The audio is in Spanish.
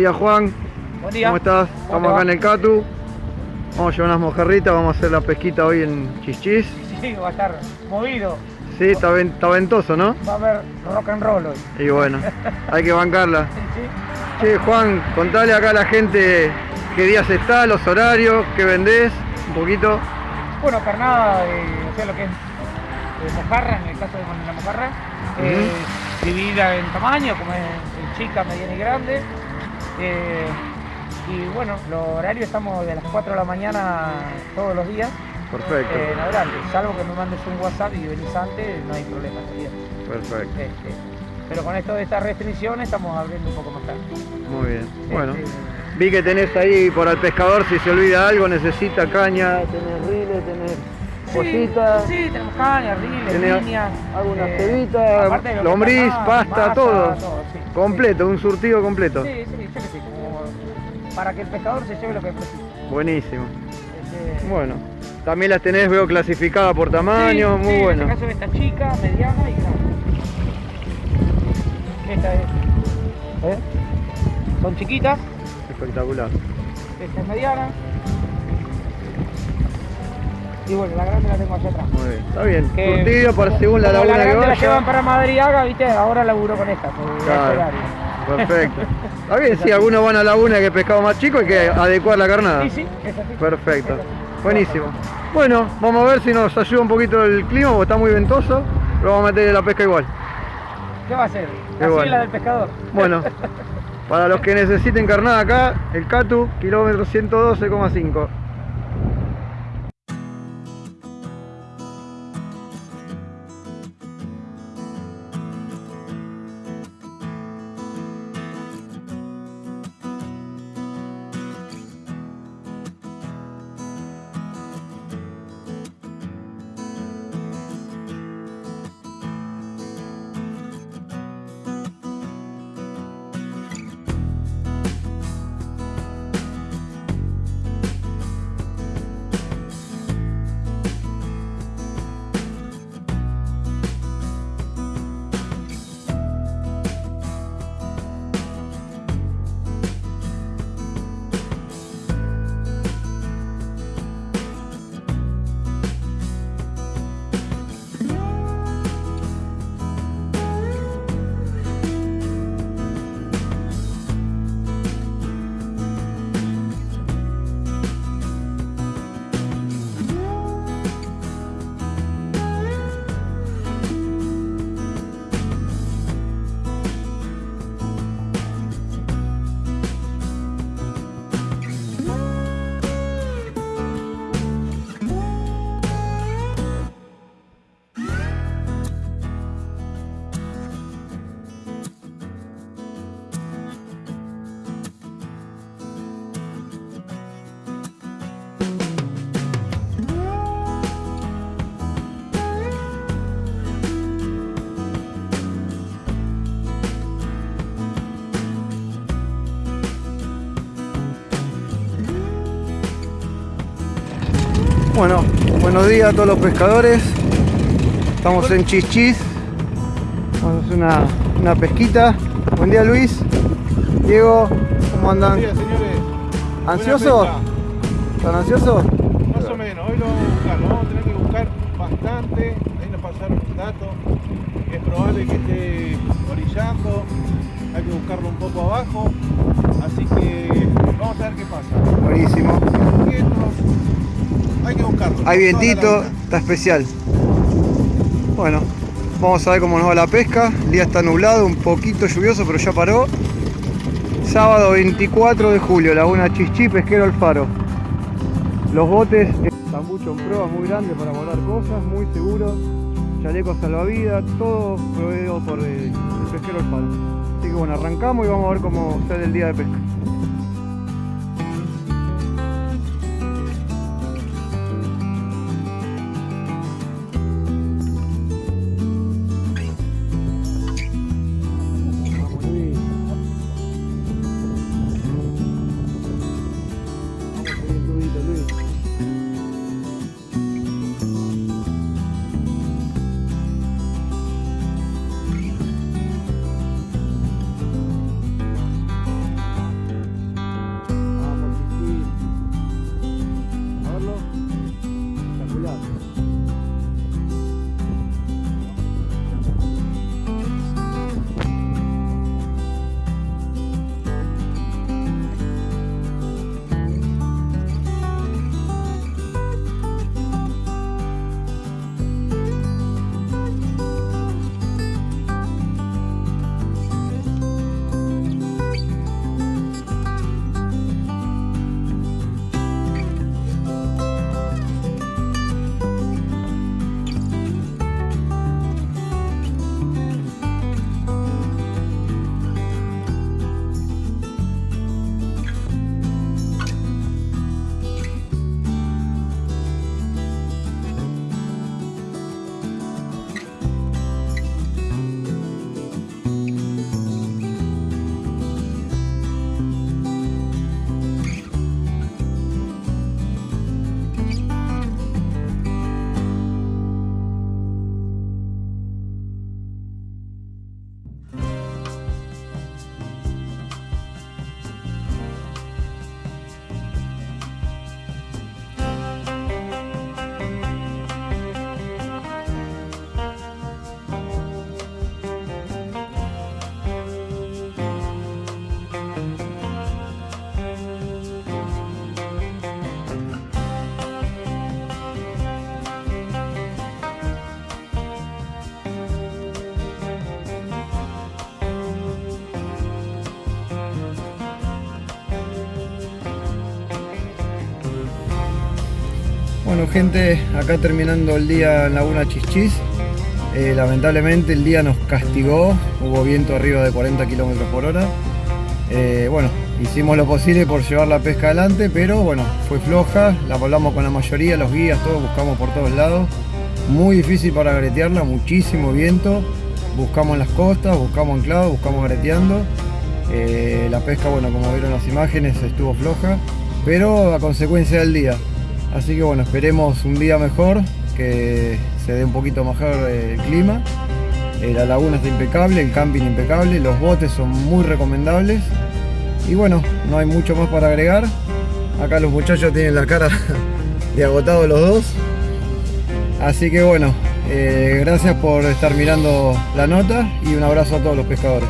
Día Juan. Buen día. ¿Cómo estás? ¿Cómo Estamos acá en el Catu. Vamos a llevar unas mojarritas, vamos a hacer la pesquita hoy en Chichis. Sí, va a estar movido. Sí, está, ven- está ventoso, ¿no? Va a haber rock and roll hoy. Y bueno, hay que bancarla. Sí. Che, Juan, contale acá a la gente qué días está, los horarios, qué vendés, un poquito. Bueno, carnada, eh, o sea, lo que es eh, mojarra, en el caso de la mojarra, eh, dividida en tamaño, como es chica, mediana y grande. Eh, y bueno, los horarios estamos de las 4 de la mañana todos los días Perfecto, eh, en adelante. Salvo que me mandes un WhatsApp y venís antes, no hay problema. sería. perfecto. Este, pero con esto de estas restricciones estamos abriendo un poco más tarde. Muy bien. Bueno, Este, vi que tenés ahí por al pescador, si se olvida algo, necesita caña, tenés riles, tenés Sí, cositas. Sí, tenemos caña, riles, Tenés líneas. algunas eh, cebitas, lombriz, pasta, masa, todo. sí, Completo, un surtido completo. Sí, sí, para que el pescador se lleve lo que precisa. Buenísimo. Este, Bueno, también las tenés, veo clasificadas por tamaño, sí, muy sí, bueno. En este caso esta chica, mediana y grande. Esta es. ¿eh? Son chiquitas, Espectacular. esta es mediana. Y bueno, la grande la tengo allá atrás. Muy bien. Está bien. Que- Surtido para según la laguna que grande la llevan vaya. para Madriaga, viste, ahora laburo con esta. Claro. Perfecto. Está bien, si algunos van a la laguna que es pescado más chico, hay que adecuar la carnada. Sí, sí, es así. Perfecto. Es así. Buenísimo. Bueno, vamos a ver si nos ayuda un poquito el clima, porque está muy ventoso, pero vamos a meterle la pesca igual. ¿Qué va a hacer? Qué Así bueno. la del pescador. Bueno, para los que necesiten carnada acá, el Catu, kilómetro 112,5. Bueno, buenos días a todos los pescadores. Estamos en Chichis. Vamos a hacer una, una pesquita. Buen día Luis. Diego, ¿cómo andan? Buenos días, señores. ¿Ansiosos? ¿Están ansiosos? Más o menos. Hoy lo vamos a buscar. Lo vamos a tener que buscar bastante. Ahí nos pasaron un dato. Es probable que esté orillando. Hay que buscarlo un poco abajo. Así que vamos a ver qué pasa. Buenísimo. Hay vientito, está especial. Bueno, vamos a ver cómo nos va la pesca. El día está nublado, un poquito lluvioso, pero ya paró. Sábado 24 de julio, Laguna Chichí, Pesquero El Faro. Los botes, tambucho en proa muy grande para volar cosas, muy seguro. Chalecos salvavidas, todo proveído por el, el Pesquero El Faro. Así que bueno, arrancamos y vamos a ver cómo sale el día de pesca. Bueno gente, acá terminando el día en Laguna Chichis. Eh, lamentablemente el día nos castigó, hubo viento arriba de 40 km por hora. Eh, bueno, hicimos lo posible por llevar la pesca adelante, pero bueno, fue floja, la volamos con la mayoría, los guías, todos buscamos por todos lados. Muy difícil para gretearla, muchísimo viento. Buscamos en las costas, buscamos anclados, buscamos greteando. Eh, la pesca, bueno, como vieron las imágenes, estuvo floja, pero a consecuencia del día. Así que bueno, esperemos un día mejor, que se dé un poquito mejor el clima. Eh, la laguna está impecable, el camping impecable, los botes son muy recomendables. Y bueno, no hay mucho más para agregar. Acá los muchachos tienen la cara de agotados los dos. Así que bueno, eh, gracias por estar mirando la nota y un abrazo a todos los pescadores.